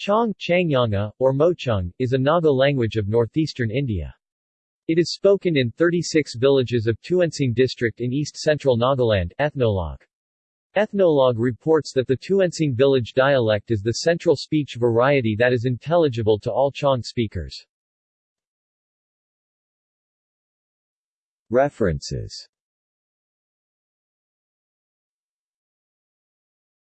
Chong Changyanga, or Mochung, is a Naga language of northeastern India. It is spoken in 36 villages of Tuensang district in east-central Nagaland Ethnologue. Ethnologue reports that the Tuensang village dialect is the central speech variety that is intelligible to all Chong speakers. References